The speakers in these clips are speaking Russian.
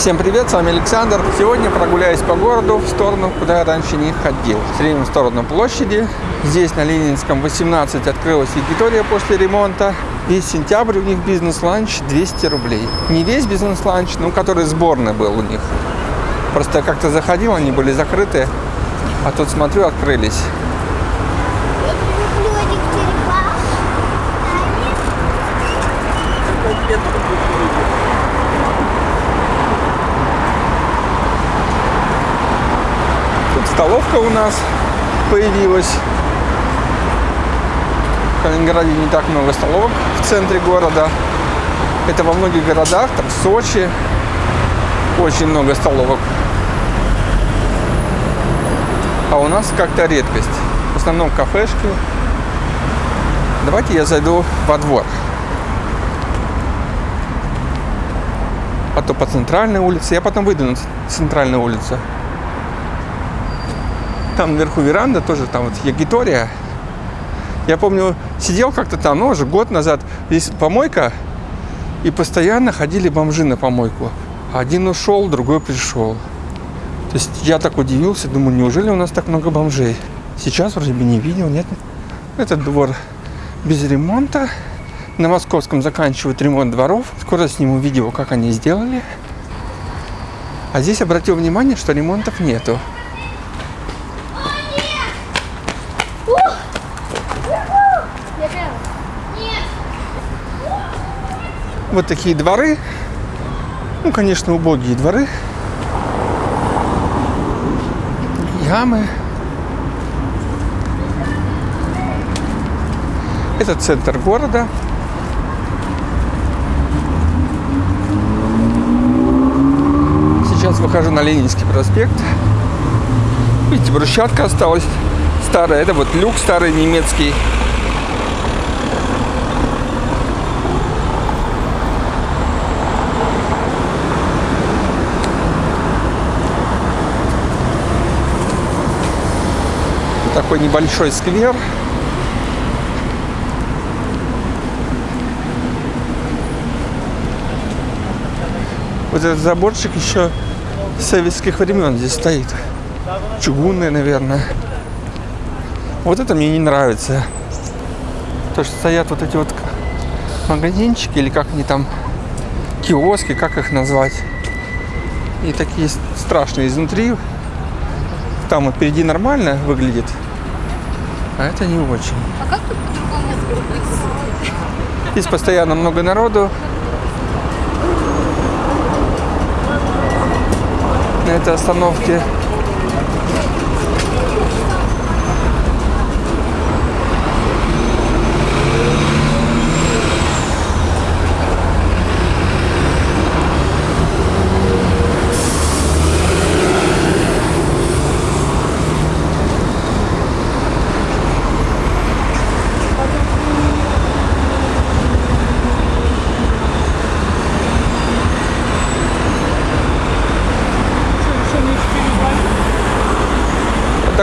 Всем привет, с вами Александр. Сегодня прогуляюсь по городу в сторону, куда я раньше не ходил. Среднем в сторону площади. Здесь на Ленинском 18 открылась Виктория после ремонта. Весь сентябрь у них бизнес-ланч 200 рублей. Не весь бизнес-ланч, но который сборный был у них. Просто как-то заходил, они были закрыты. А тут смотрю, открылись. Столовка у нас появилась. В Калининграде не так много столовок в центре города. Это во многих городах, там в Сочи, очень много столовок. А у нас как-то редкость. В основном кафешки. Давайте я зайду во двор. А то по центральной улице. Я потом выйду на центральную улицу. Там наверху веранда тоже, там вот Ягитория. Я помню, сидел как-то там, ну, уже год назад. Здесь помойка, и постоянно ходили бомжи на помойку. Один ушел, другой пришел. То есть я так удивился, думаю, неужели у нас так много бомжей? Сейчас вроде бы не видел, нет? Этот двор без ремонта. На Московском заканчивают ремонт дворов. Скоро сниму видео, как они сделали. А здесь обратил внимание, что ремонтов нету. Нет. Вот такие дворы. Ну, конечно, убогие дворы. Ямы. Это центр города. Сейчас выхожу на Ленинский проспект. Видите, брусчатка осталась старая. Это вот люк старый немецкий. Такой небольшой сквер. Вот этот заборчик еще советских времен здесь стоит. Чугунный, наверное. Вот это мне не нравится. То, что стоят вот эти вот магазинчики, или как они там, киоски, как их назвать. И такие страшные изнутри. Там вот впереди нормально выглядит, а это не очень. А как тут по-другому? Здесь постоянно много народу. На этой остановке.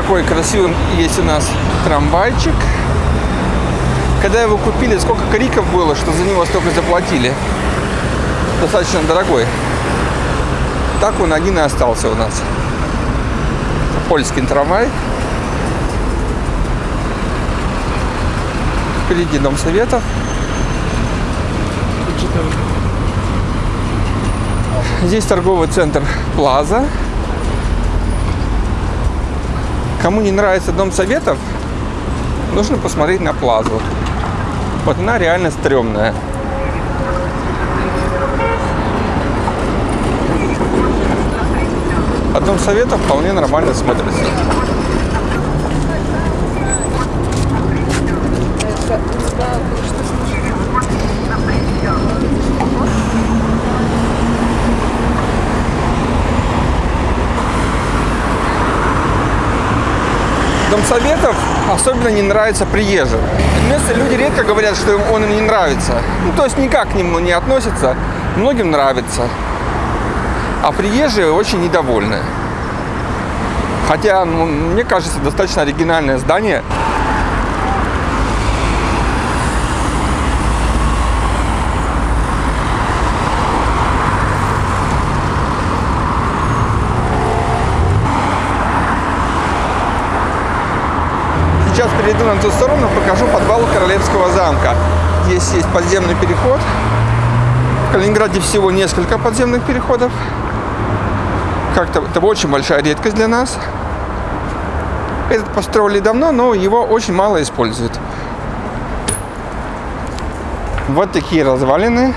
Такой красивый есть у нас трамвайчик. Когда его купили, сколько криков было, что за него столько заплатили. Достаточно дорогой. Так он один и остался у нас. Польский трамвай. Впереди Дом Советов. Здесь торговый центр Плаза. Кому не нравится Дом Советов, нужно посмотреть на Плазу. Вот она реально стрёмная. А Дом Советов вполне нормально смотрится. Дом Советов особенно не нравится приезжим. Местные люди редко говорят, что им он им не нравится. Ну, то есть никак к нему не относятся. Многим нравится. А приезжие очень недовольны. Хотя, ну, мне кажется, достаточно оригинальное здание. Перейду на ту сторону, покажу подвал Королевского замка. Здесь есть подземный переход. В Калининграде всего несколько подземных переходов. Как-то это очень большая редкость для нас. Этот построили давно, но его очень мало используют. Вот такие развалины.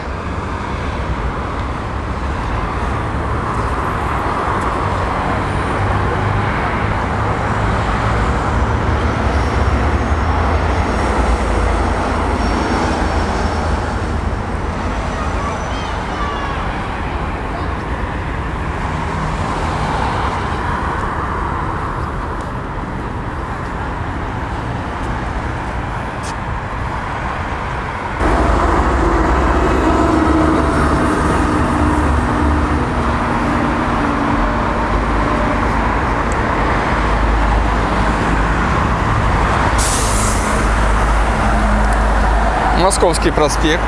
Московский проспект.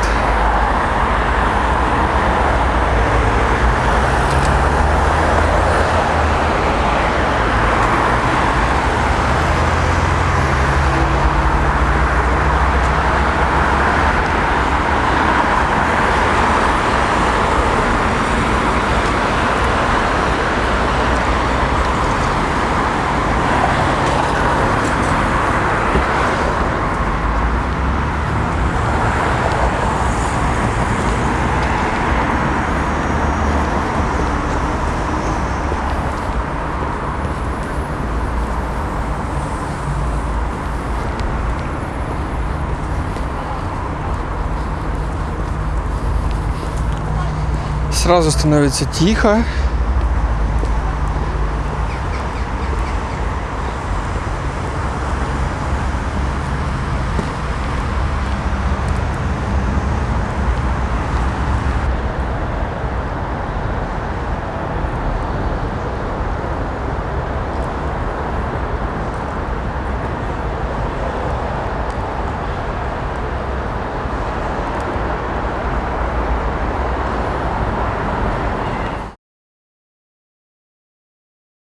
Сразу становится тихо.